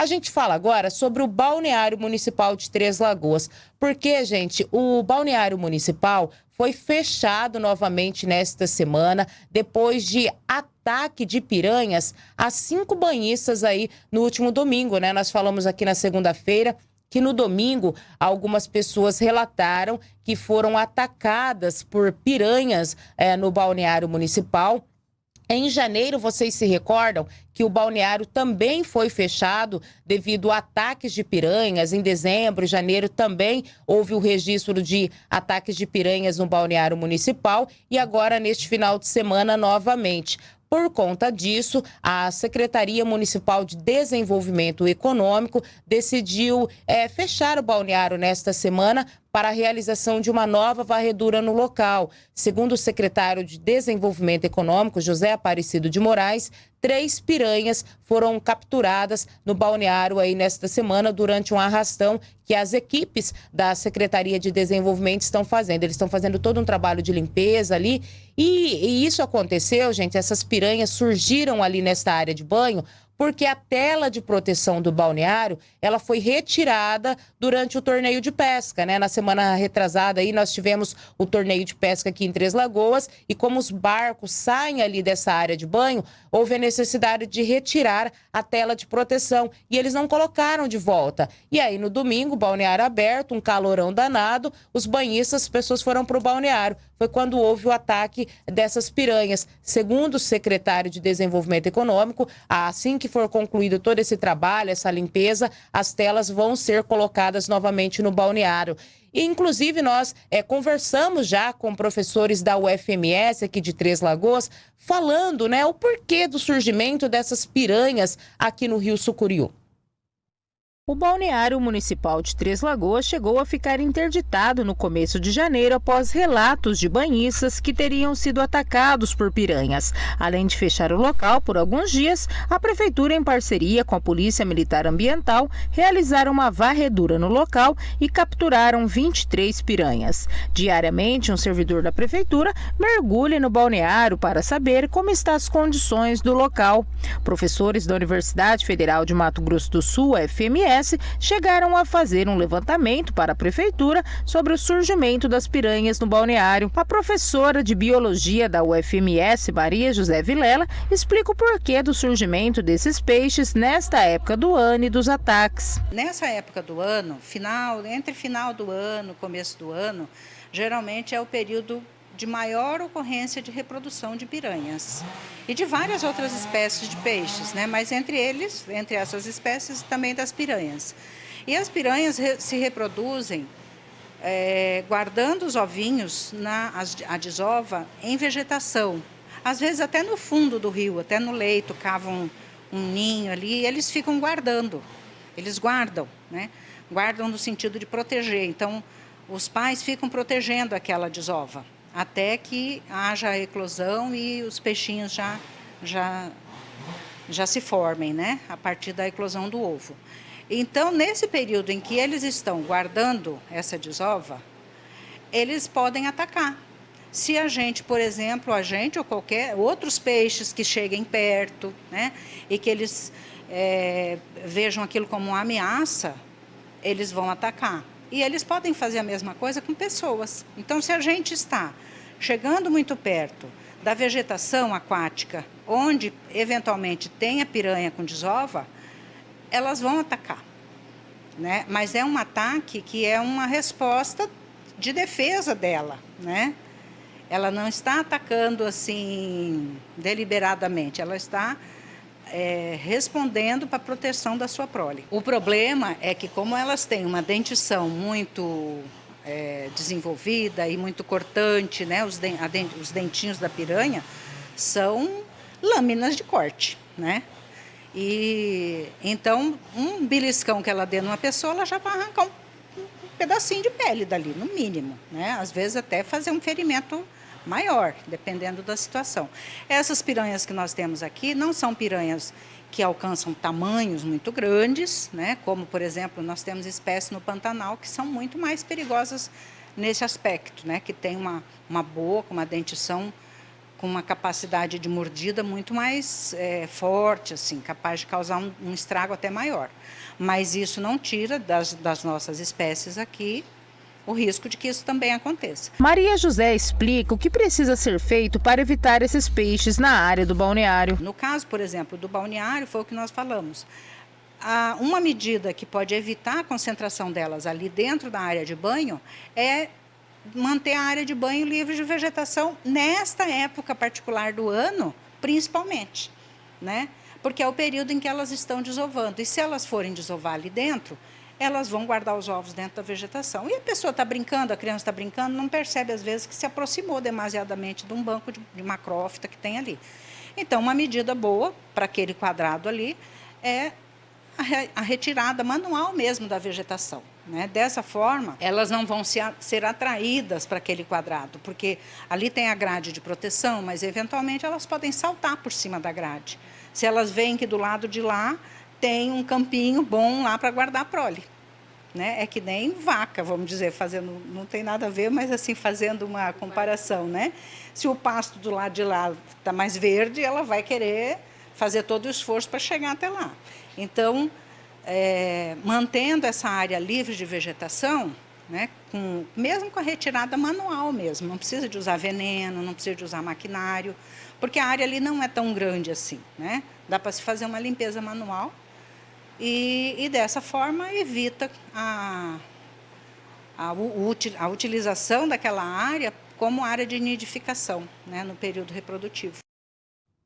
A gente fala agora sobre o Balneário Municipal de Três Lagoas. Porque, gente, o Balneário Municipal foi fechado novamente nesta semana, depois de ataque de piranhas a cinco banhistas aí no último domingo, né? Nós falamos aqui na segunda-feira que no domingo algumas pessoas relataram que foram atacadas por piranhas é, no balneário municipal. Em janeiro, vocês se recordam que o balneário também foi fechado devido a ataques de piranhas. Em dezembro, janeiro também houve o registro de ataques de piranhas no balneário municipal e agora neste final de semana novamente. Por conta disso, a Secretaria Municipal de Desenvolvimento Econômico decidiu é, fechar o balneário nesta semana para a realização de uma nova varredura no local. Segundo o secretário de Desenvolvimento Econômico, José Aparecido de Moraes, três piranhas foram capturadas no balneário aí nesta semana durante um arrastão que as equipes da Secretaria de Desenvolvimento estão fazendo. Eles estão fazendo todo um trabalho de limpeza ali e, e isso aconteceu, gente, essas piranhas surgiram ali nesta área de banho porque a tela de proteção do balneário, ela foi retirada durante o torneio de pesca, né? Na semana retrasada aí nós tivemos o torneio de pesca aqui em Três Lagoas e como os barcos saem ali dessa área de banho, houve a necessidade de retirar a tela de proteção e eles não colocaram de volta. E aí no domingo, balneário aberto, um calorão danado, os banhistas, as pessoas foram para o balneário. Foi quando houve o ataque dessas piranhas. Segundo o secretário de Desenvolvimento Econômico, assim que for concluído todo esse trabalho, essa limpeza, as telas vão ser colocadas novamente no balneário. E, inclusive, nós é, conversamos já com professores da UFMS aqui de Três Lagoas, falando né, o porquê do surgimento dessas piranhas aqui no Rio Sucuriú. O balneário municipal de Três Lagoas chegou a ficar interditado no começo de janeiro após relatos de banhistas que teriam sido atacados por piranhas. Além de fechar o local por alguns dias, a prefeitura, em parceria com a Polícia Militar Ambiental, realizaram uma varredura no local e capturaram 23 piranhas. Diariamente, um servidor da prefeitura mergulha no balneário para saber como estão as condições do local. Professores da Universidade Federal de Mato Grosso do Sul, FMS, chegaram a fazer um levantamento para a prefeitura sobre o surgimento das piranhas no balneário. A professora de biologia da UFMS, Maria José Vilela, explica o porquê do surgimento desses peixes nesta época do ano e dos ataques. Nessa época do ano, final, entre final do ano, começo do ano, geralmente é o período de maior ocorrência de reprodução de piranhas e de várias outras espécies de peixes, né? mas entre eles, entre essas espécies, também das piranhas. E as piranhas se reproduzem é, guardando os ovinhos na a desova em vegetação, às vezes até no fundo do rio, até no leito, cavam um ninho ali e eles ficam guardando, eles guardam, né? guardam no sentido de proteger, então os pais ficam protegendo aquela desova até que haja a eclosão e os peixinhos já, já, já se formem, né? A partir da eclosão do ovo. Então, nesse período em que eles estão guardando essa desova, eles podem atacar. Se a gente, por exemplo, a gente ou qualquer outros peixes que cheguem perto, né, e que eles é, vejam aquilo como uma ameaça, eles vão atacar. E eles podem fazer a mesma coisa com pessoas. Então, se a gente está chegando muito perto da vegetação aquática, onde eventualmente tem a piranha com desova, elas vão atacar. Né? Mas é um ataque que é uma resposta de defesa dela. Né? Ela não está atacando assim deliberadamente, ela está é, respondendo para a proteção da sua prole. O problema é que como elas têm uma dentição muito é, desenvolvida e muito cortante, né? Os, os dentinhos da piranha são lâminas de corte, né? E então um beliscão que ela dê numa pessoa, ela já vai arrancar um, um pedacinho de pele dali, no mínimo, né? Às vezes até fazer um ferimento maior, dependendo da situação. Essas piranhas que nós temos aqui não são piranhas que alcançam tamanhos muito grandes, né? como, por exemplo, nós temos espécies no Pantanal que são muito mais perigosas nesse aspecto, né? que tem uma, uma boca, uma dentição com uma capacidade de mordida muito mais é, forte, assim, capaz de causar um, um, estrago até maior. Mas isso não tira das, das nossas espécies aqui o risco de que isso também aconteça. Maria José explica o que precisa ser feito para evitar esses peixes na área do balneário. No caso, por exemplo, do balneário, foi o que nós falamos. uma medida que pode evitar a concentração delas ali dentro da área de banho é manter a área de banho livre de vegetação nesta época particular do ano, principalmente, né? Porque é o período em que elas estão desovando. E se elas forem desovar ali dentro, elas vão guardar os ovos dentro da vegetação. E a pessoa está brincando, a criança está brincando, não percebe às vezes que se aproximou demasiadamente de um banco de, de macrófita que tem ali. Então, uma medida boa para aquele quadrado ali é a retirada manual mesmo da vegetação. Né? Dessa forma, elas não vão ser atraídas para aquele quadrado, porque ali tem a grade de proteção, mas eventualmente elas podem saltar por cima da grade. Se elas veem que do lado de lá tem um campinho bom lá para guardar prole. Né? É que nem vaca, vamos dizer, fazendo, não tem nada a ver, mas assim, fazendo uma comparação. Né? Se o pasto do lado de lá está mais verde, ela vai querer fazer todo o esforço para chegar até lá. Então, é, mantendo essa área livre de vegetação, né, com, mesmo com a retirada manual mesmo, não precisa de usar veneno, não precisa de usar maquinário, porque a área ali não é tão grande assim. Né? Dá para se fazer uma limpeza manual e, e dessa forma evita a, a, a utilização daquela área como área de nidificação né, no período reprodutivo.